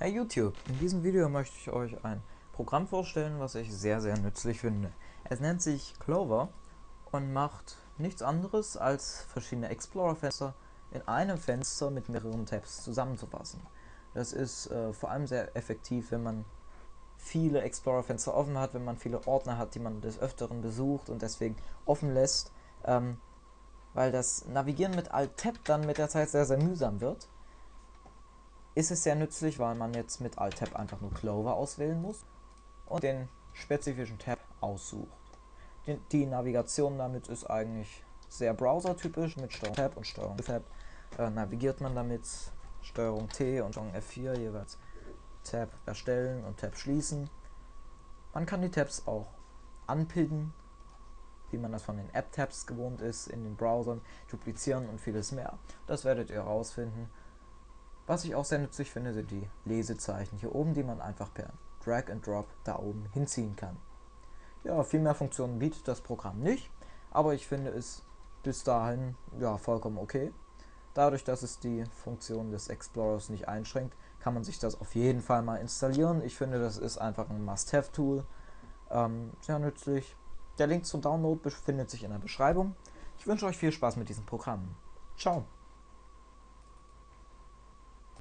Hey YouTube, in diesem Video möchte ich euch ein Programm vorstellen, was ich sehr sehr nützlich finde. Es nennt sich Clover und macht nichts anderes als verschiedene Explorer-Fenster in einem Fenster mit mehreren Tabs zusammenzufassen. Das ist äh, vor allem sehr effektiv, wenn man viele Explorer-Fenster offen hat, wenn man viele Ordner hat, die man des Öfteren besucht und deswegen offen lässt, ähm, weil das Navigieren mit Alt-Tab dann mit der Zeit sehr sehr mühsam wird ist es sehr nützlich, weil man jetzt mit Alt-Tab einfach nur Clover auswählen muss und den spezifischen Tab aussucht. Die, die Navigation damit ist eigentlich sehr browsertypisch mit Steuerung Tab und Steuerung Tab äh, navigiert man damit Steuerung T und Steuerung F4 jeweils Tab erstellen und Tab schließen. Man kann die Tabs auch anpinnen, wie man das von den App-Tabs gewohnt ist, in den Browsern, duplizieren und vieles mehr. Das werdet ihr herausfinden. Was ich auch sehr nützlich finde, sind die Lesezeichen hier oben, die man einfach per Drag and Drop da oben hinziehen kann. Ja, viel mehr Funktionen bietet das Programm nicht, aber ich finde es bis dahin ja vollkommen okay. Dadurch, dass es die Funktion des Explorers nicht einschränkt, kann man sich das auf jeden Fall mal installieren. Ich finde, das ist einfach ein Must-Have-Tool. Ähm, sehr nützlich. Der Link zum Download befindet sich in der Beschreibung. Ich wünsche euch viel Spaß mit diesem Programm. Ciao!